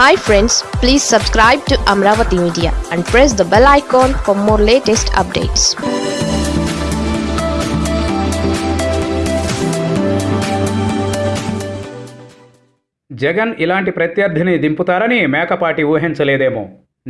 Hi friends please subscribe to Amaravati media and press the bell icon for more latest updates Jagan ఇలాంటి ప్రత్యర్థిని దింపుతారని మేకపాటి ఊహించలేదేమో.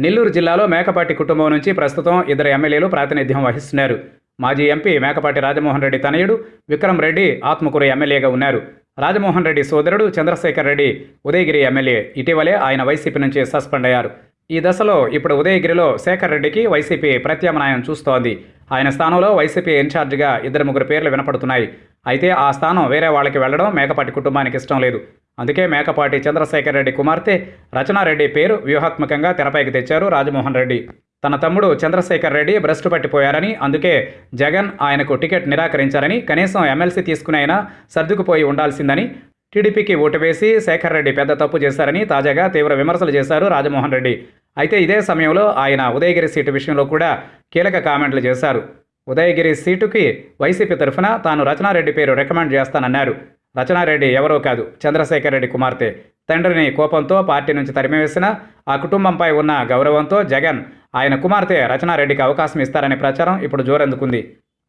నెల్లూరు జిల్లాలో మేకపాటి కుటుంబం నుంచి ప్రస్తుతం ఇద్దరు ఎమ్మెల్యేలు ప్రాతినిధ్యం వహిస్తున్నారు. మాజీ ఎంపీ మేకపాటి రాజమోహన్ రెడ్డి తనయుడు విక్రమ్ రెడ్డి ఆత్మకూరు ఎమ్మెల్యేగా ఉన్నారు. రాజమోహన్ రెడ్డి సోదరుడు చంద్రశేఖర్ రెడ్డి ఉదయగిరి ఎమ్మెల్యే. ఇటీవలే ఆయన వైసీపీ నుంచి సస్పెండ్ అయ్యారు. ఈ దశలో ఇప్పుడు ఉదయగిరిలో శేఖర్ రెడ్డికి వైసీపీ ప్రత్యామ్నాయం చూస్తోంది. ఆయన స్థానంలో వైసీపీ ఇన్ఛార్జిగా ఇద్దరు ముగ్గురు పేర్లు వినపడుతున్నాయి. అయితే ఆ స్థానం వేరే వాళ్ళకి వెళ్ళడం మేకపాటి కుటుంబానికి ఇష్టం లేదు. అందుకే మేకపాటి చంద్రశేఖర్ రెడ్డి కుమార్తె రచనారెడ్డి పేరు వ్యూహాత్మకంగా తెరపైకి తెచ్చారు రాజమోహన్ రెడ్డి. తన తమ్ముడు చంద్రశేఖర్ రెడ్డి భ్రష్టు పట్టిపోయారని అందుకే జగన్ ఆయనకు టికెట్ నిరాకరించారని కనీసం ఎమ్మెల్సీ తీసుకుని అయినా సర్దుకుపోయి ఉండాల్సిందని టీడీపీకి ఓటు వేసి శేఖర్ రెడ్డి పెద్ద తప్పు చేశారని తాజాగా తీవ్ర విమర్శలు చేశారు రాజమోహన్ రెడ్డి. అయితే ఇదే సమయంలో ఆయన ఉదయగిరి సీటు విషయంలో కూడా కీలక కామెంట్లు చేశారు. ఉదయగిరి సీటుకి వైసీపీ తరఫున తాను రచనారెడ్డి పేరు రికమెండ్ చేస్తానన్నారు. రచనారెడ్డి ఎవరో కాదు చంద్రశేఖర్ రెడ్డి కుమార్తె. తండ్రిని కోపంతో పార్టీ నుంచి తరిమివేసిన ఆ కుటుంబంపై ఉన్న గౌరవంతో జగన్ ఆయన కుమార్తె రచనారెడ్డికి అవకాశం ఇస్తారనే ప్రచారం ఇప్పుడు జోరందుకుంది.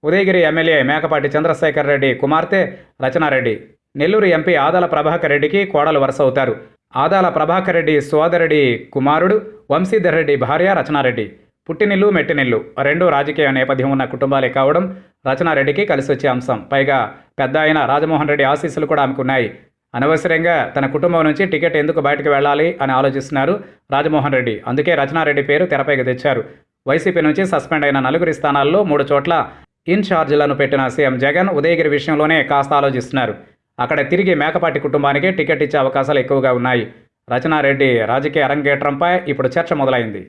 ఉదయగిరి ఎమ్మెల్యే మేకపాటి చంద్రశేఖర్ రెడ్డి కుమార్తె రచనారెడ్డి. నెల్లూరు ఎంపీ ఆదాల ప్రభాకర్ రెడ్డికి కోడలు వరుస అవుతారు. ఆదాల ప్రభాకర్ రెడ్డి సోదరుడి కుమారుడు వంశీధర్ రెడ్డి భార్య రచనారెడ్డి. పుట్టినిల్లు మెట్టినిల్లు రెండు రాజకీయ నేపథ్యం ఉన్న కుటుంబాలే కావడం రచనారెడ్డికి కలిసి వచ్చే అంశం. పైగా పెద్ద అయిన రాజమోహన్ రెడ్డి ఆశీస్సులు కూడా ఆమెకున్నాయి అనవసరంగా తన కుటుంబం నుంచి టికెట్ ఎందుకు బయటకు వెళ్ళాలి అని ఆలోచిస్తున్నారు రాజమోహన్ రెడ్డి. అందుకే రచనారెడ్డి పేరు తెరపైకి తెచ్చారు. వైసీపీ నుంచి సస్పెండ్ అయిన నలుగురి స్థానాల్లో మూడు చోట్ల ఇన్ఛార్జీలను పెట్టిన సీఎం జగన్ ఉదయగిరి విషయంలోనే కాస్త ఆలోచిస్తున్నారు. అక్కడ తిరిగి మేకపాటి కుటుంబానికి టికెట్ ఇచ్చే అవకాశాలు ఎక్కువగా ఉన్నాయి. రచనారెడ్డి రాజకీయ అరంగేట్రంపై ఇప్పుడు చర్చ మొదలైంది.